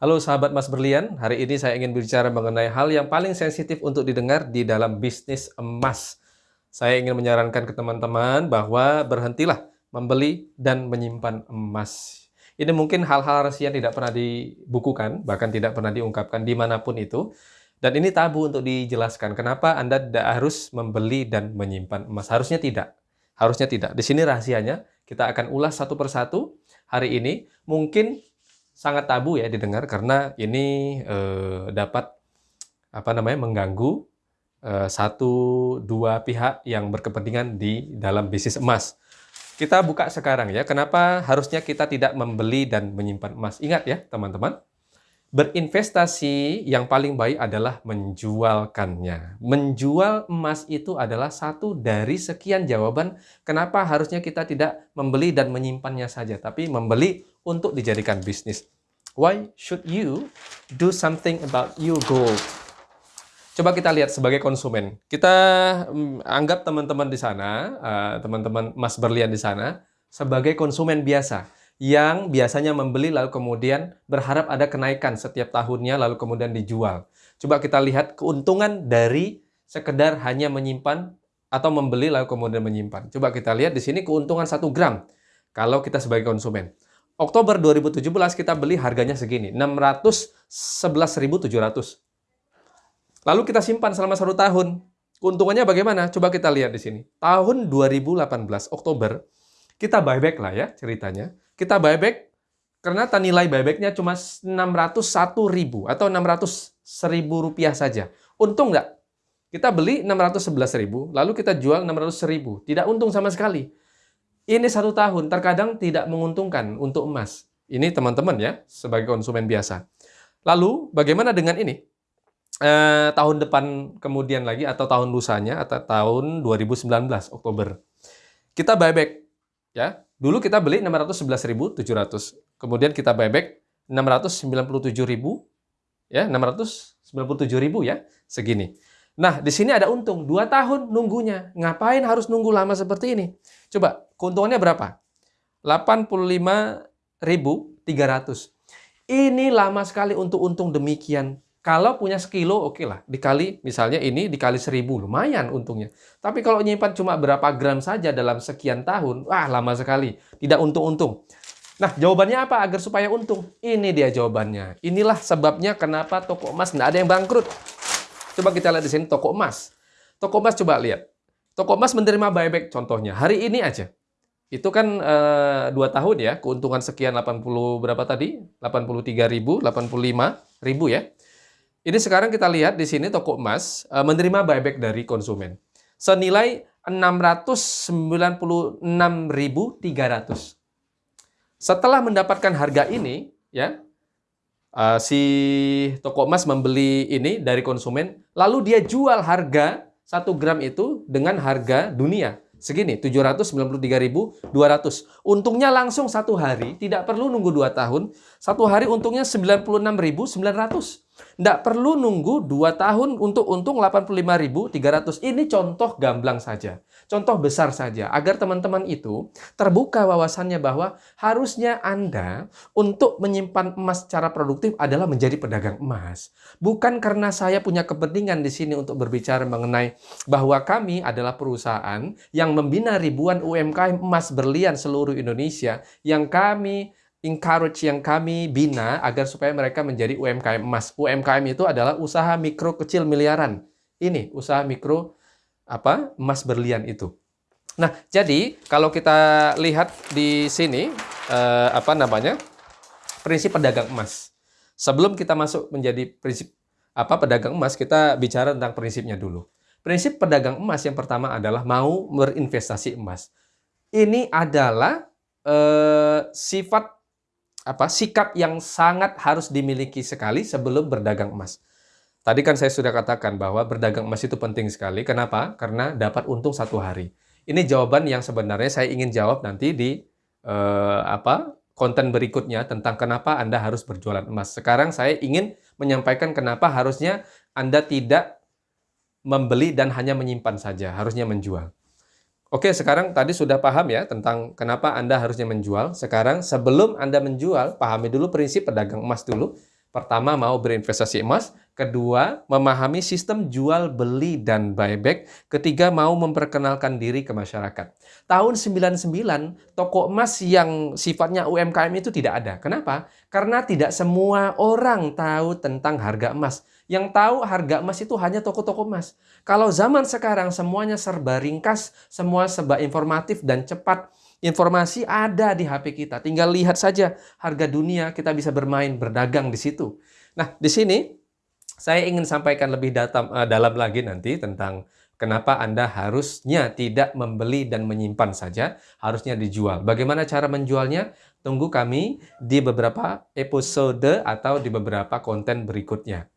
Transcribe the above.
Halo sahabat Mas Berlian, hari ini saya ingin bicara mengenai hal yang paling sensitif untuk didengar di dalam bisnis emas. Saya ingin menyarankan ke teman-teman bahwa berhentilah membeli dan menyimpan emas. Ini mungkin hal-hal rahasia yang tidak pernah dibukukan, bahkan tidak pernah diungkapkan di mana pun itu. Dan ini tabu untuk dijelaskan. Kenapa Anda tidak harus membeli dan menyimpan emas? Harusnya tidak. Harusnya tidak. Di sini rahasianya, kita akan ulas satu persatu hari ini. Mungkin sangat tabu ya didengar karena ini eh, dapat apa namanya mengganggu eh, satu dua pihak yang berkepentingan di dalam bisnis emas. Kita buka sekarang ya, kenapa harusnya kita tidak membeli dan menyimpan emas. Ingat ya teman-teman, berinvestasi yang paling baik adalah menjualkannya. Menjual emas itu adalah satu dari sekian jawaban kenapa harusnya kita tidak membeli dan menyimpannya saja, tapi membeli untuk dijadikan bisnis. Why should you do something about your gold? Coba kita lihat sebagai konsumen. Kita um, anggap teman-teman di sana, uh, teman-teman Mas Berlian di sana, sebagai konsumen biasa yang biasanya membeli lalu kemudian berharap ada kenaikan setiap tahunnya lalu kemudian dijual. Coba kita lihat keuntungan dari sekedar hanya menyimpan atau membeli lalu kemudian menyimpan. Coba kita lihat di sini keuntungan 1 gram kalau kita sebagai konsumen. Oktober 2017 kita beli harganya segini, 611.700. Lalu kita simpan selama satu tahun. Keuntungannya bagaimana? Coba kita lihat di sini. Tahun 2018, Oktober, kita buyback lah ya ceritanya. Kita buyback karena nilai buybacknya cuma 601.000 atau 600.000 rupiah saja. Untung nggak? Kita beli 611.000, lalu kita jual 600.000. Tidak untung sama sekali. Ini satu tahun, terkadang tidak menguntungkan untuk emas. Ini teman-teman ya, sebagai konsumen biasa. Lalu, bagaimana dengan ini? Eh, tahun depan kemudian lagi, atau tahun lusanya, atau tahun 2019, Oktober. Kita buyback. ya. Dulu kita beli 611.700. Kemudian kita buyback 697.000. Ya, 697.000 ya, segini. Nah, di sini ada untung. Dua tahun nunggunya. Ngapain harus nunggu lama seperti ini? Coba, keuntungannya berapa? 85.300. Ini lama sekali untuk untung demikian. Kalau punya sekilo, oke okay lah. Dikali, misalnya ini dikali seribu, lumayan untungnya. Tapi kalau nyimpan cuma berapa gram saja dalam sekian tahun, wah lama sekali. Tidak untung-untung. Nah, jawabannya apa agar supaya untung? Ini dia jawabannya. Inilah sebabnya kenapa toko emas tidak ada yang bangkrut. Coba kita lihat di sini toko emas. Toko emas coba lihat. Toko emas menerima buyback contohnya. Hari ini aja. Itu kan eh, dua tahun ya, keuntungan sekian 80 berapa tadi? 83 ribu, 85 ribu ya. Ini sekarang kita lihat di sini toko emas eh, menerima buyback dari konsumen. Senilai 696.300. Setelah mendapatkan harga ini, ya, uh, si toko emas membeli ini dari konsumen, lalu dia jual harga 1 gram itu dengan harga dunia. Segini, 793.200. Untungnya langsung satu hari, tidak perlu nunggu 2 tahun. Satu hari untungnya 96.900. Tidak perlu nunggu 2 tahun untuk untung 85.300. Ini contoh gamblang saja. Contoh besar saja. Agar teman-teman itu terbuka wawasannya bahwa harusnya Anda untuk menyimpan emas secara produktif adalah menjadi pedagang emas. Bukan karena saya punya kepentingan di sini untuk berbicara mengenai bahwa kami adalah perusahaan yang membina ribuan UMKM emas berlian seluruh Indonesia yang kami encourage yang kami bina agar supaya mereka menjadi UMKM emas. UMKM itu adalah usaha mikro kecil miliaran. Ini usaha mikro apa emas berlian itu. Nah, jadi kalau kita lihat di sini eh, apa namanya prinsip pedagang emas. Sebelum kita masuk menjadi prinsip apa pedagang emas, kita bicara tentang prinsipnya dulu. Prinsip pedagang emas yang pertama adalah mau berinvestasi emas. Ini adalah eh, sifat apa sikap yang sangat harus dimiliki sekali sebelum berdagang emas. Tadi kan saya sudah katakan bahwa berdagang emas itu penting sekali. Kenapa? Karena dapat untung satu hari. Ini jawaban yang sebenarnya saya ingin jawab nanti di eh, apa konten berikutnya tentang kenapa Anda harus berjualan emas. Sekarang saya ingin menyampaikan kenapa harusnya Anda tidak membeli dan hanya menyimpan saja, harusnya menjual. Oke, sekarang tadi sudah paham ya tentang kenapa Anda harusnya menjual. Sekarang sebelum Anda menjual, pahami dulu prinsip pedagang emas dulu. Pertama, mau berinvestasi emas. Kedua, memahami sistem jual, beli, dan buyback. Ketiga, mau memperkenalkan diri ke masyarakat. Tahun 99, toko emas yang sifatnya UMKM itu tidak ada. Kenapa? Karena tidak semua orang tahu tentang harga emas. Yang tahu harga emas itu hanya toko-toko emas. Kalau zaman sekarang semuanya serba ringkas, semua serba informatif dan cepat, Informasi ada di HP kita. Tinggal lihat saja harga dunia, kita bisa bermain, berdagang di situ. Nah, di sini saya ingin sampaikan lebih datam, uh, dalam lagi nanti tentang kenapa Anda harusnya tidak membeli dan menyimpan saja, harusnya dijual. Bagaimana cara menjualnya? Tunggu kami di beberapa episode atau di beberapa konten berikutnya.